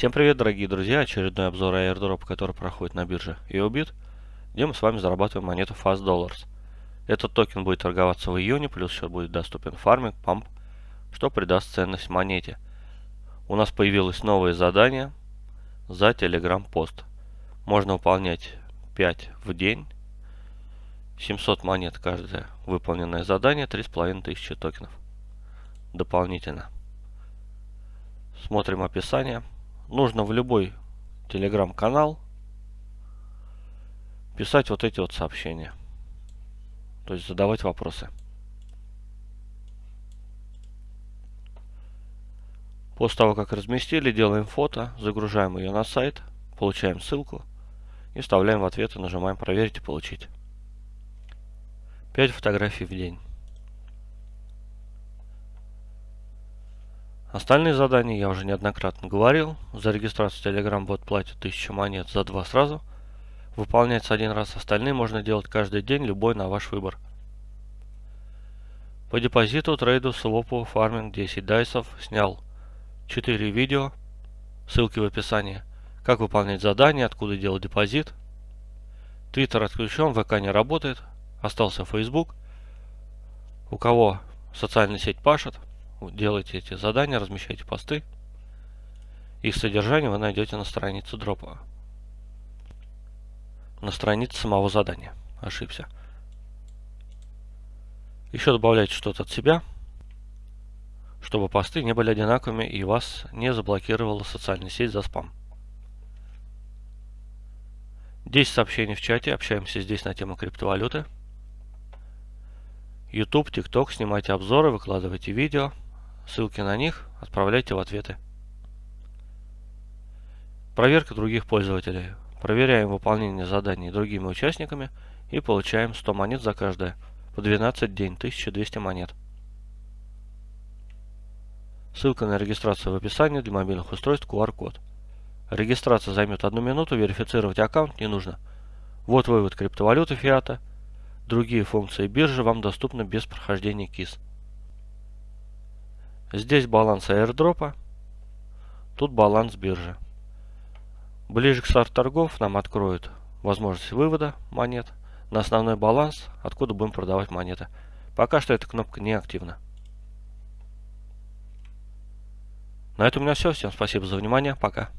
Всем привет, дорогие друзья! Очередной обзор airdrop, который проходит на бирже EOBIT, где мы с вами зарабатываем монету Fast Dollars. Этот токен будет торговаться в июне, плюс еще будет доступен фарминг, памп, что придаст ценность монете. У нас появилось новое задание за Telegram пост. Можно выполнять 5 в день, 700 монет каждое выполненное задание, 3500 токенов дополнительно. Смотрим описание. Нужно в любой телеграм-канал писать вот эти вот сообщения. То есть задавать вопросы. После того, как разместили, делаем фото, загружаем ее на сайт, получаем ссылку и вставляем в ответ и нажимаем «Проверить и получить». 5 фотографий в день. Остальные задания я уже неоднократно говорил. За регистрацию Telegram бот платит 1000 монет за два сразу. Выполняется один раз, остальные можно делать каждый день, любой на ваш выбор. По депозиту, трейду, свопу, фарминг 10 дайсов снял 4 видео, ссылки в описании. Как выполнять задания, откуда делать депозит. Твиттер отключен, ВК не работает, остался Facebook. У кого социальная сеть пашет, делайте эти задания, размещайте посты. Их содержание вы найдете на странице дропа. На странице самого задания. Ошибся. Еще добавляйте что-то от себя, чтобы посты не были одинаковыми и вас не заблокировала социальная сеть за спам. 10 сообщений в чате, общаемся здесь на тему криптовалюты. YouTube, TikTok, снимайте обзоры, выкладывайте видео. Ссылки на них отправляйте в ответы. Проверка других пользователей. Проверяем выполнение заданий другими участниками и получаем 100 монет за каждое. По 12 день, 1200 монет. Ссылка на регистрацию в описании для мобильных устройств QR-код. Регистрация займет одну минуту, верифицировать аккаунт не нужно. Вот вывод криптовалюты фиата. Другие функции биржи вам доступны без прохождения КИС. Здесь баланс аирдропа, тут баланс биржи. Ближе к старту торгов нам откроют возможность вывода монет на основной баланс, откуда будем продавать монеты. Пока что эта кнопка не активна. На этом у меня все. Всем спасибо за внимание. Пока.